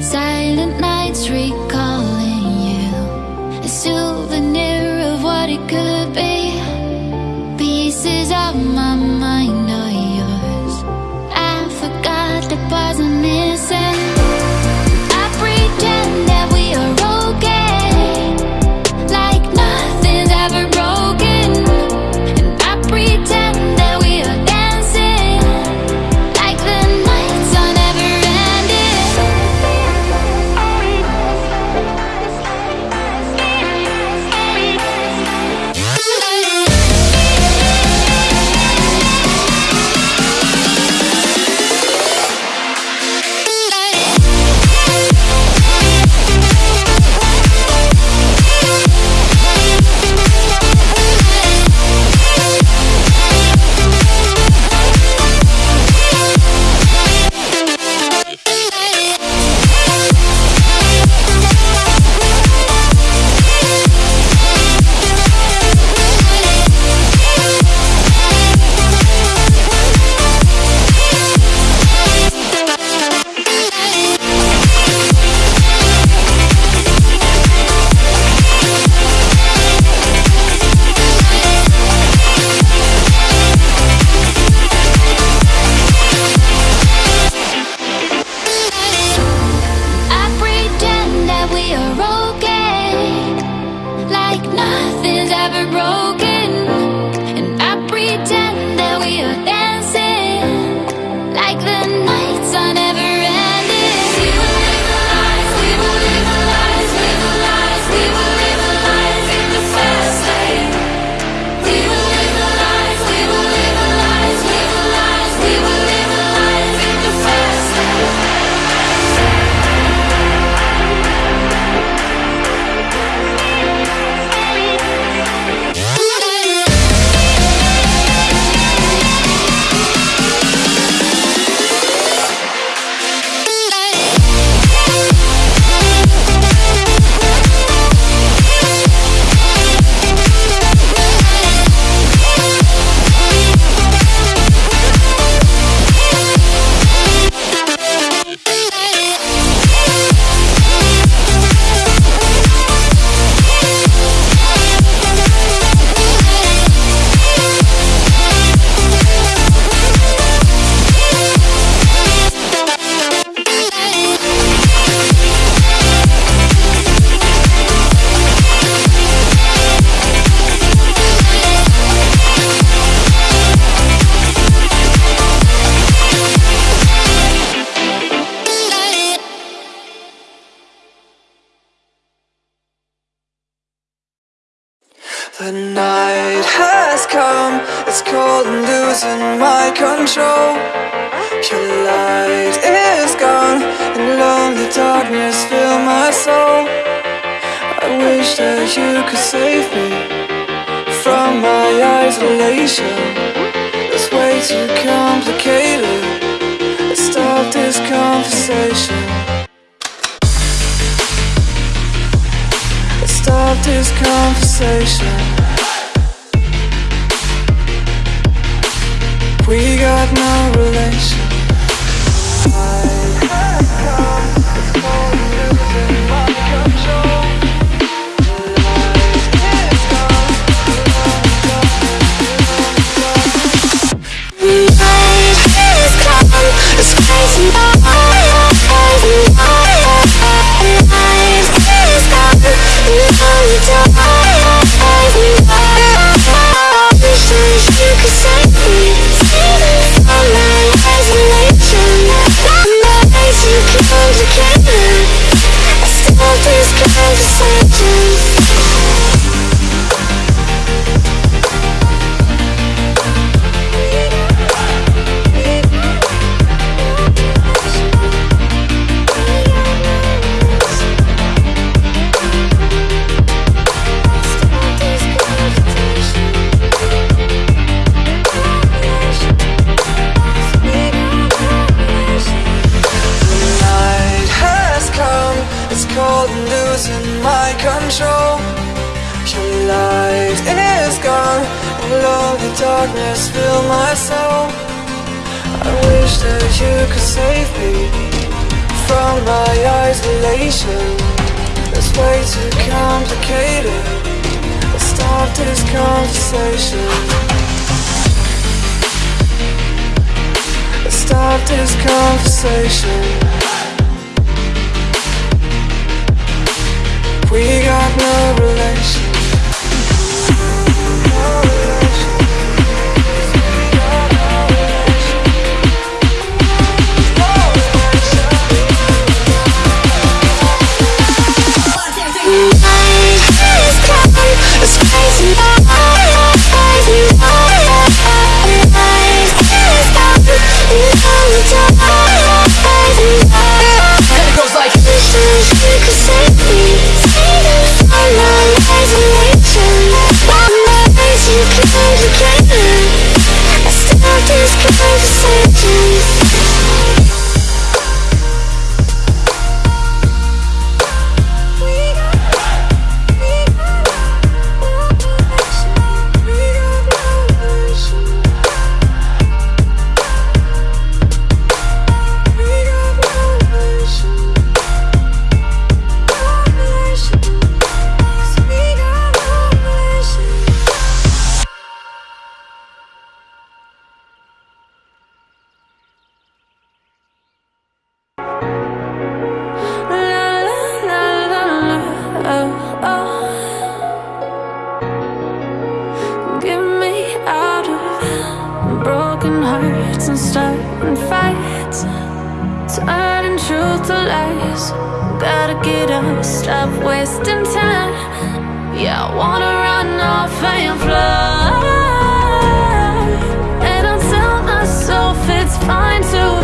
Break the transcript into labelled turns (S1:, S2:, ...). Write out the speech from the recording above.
S1: Silent nights recall The
S2: night has come, it's cold and losing my control. Your light is gone, and lonely darkness fill my soul. I wish that you could save me from my isolation. It's way too complicated, let's stop this conversation. Stop this conversation. got no relation. Will the darkness fill my soul? I wish that you could save me
S1: From my isolation It's way too complicated. Let's stop this conversation. Let's stop this conversation. We got no
S3: The lies. Gotta get up, stop wasting time Yeah, I wanna run off and fly And I tell myself it's fine to